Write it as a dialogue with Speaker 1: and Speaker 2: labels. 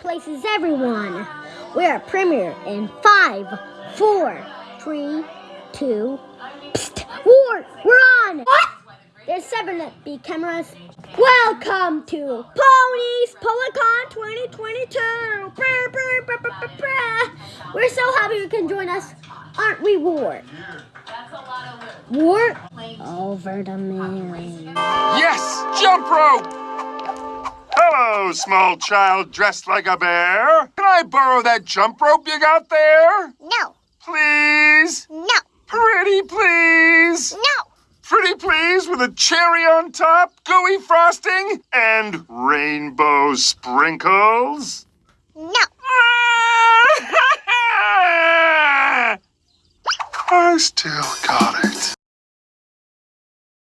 Speaker 1: places everyone. We're premier in five, four, three, two. Psst, war, we're on. What? There's seven big cameras. Welcome to Ponies Policon 2022. Brr, brr, brr, brr, brr, brr. We're so happy you can join us, aren't we, War? War over the moon.
Speaker 2: Yes! Jump rope! Hello, small child dressed like a bear. Can I borrow that jump rope you got there?
Speaker 1: No,
Speaker 2: Please?
Speaker 1: no,
Speaker 2: Pretty please?
Speaker 1: no.
Speaker 2: Pretty please with a cherry on top, gooey frosting, and rainbow sprinkles?
Speaker 1: No.
Speaker 2: I still got it.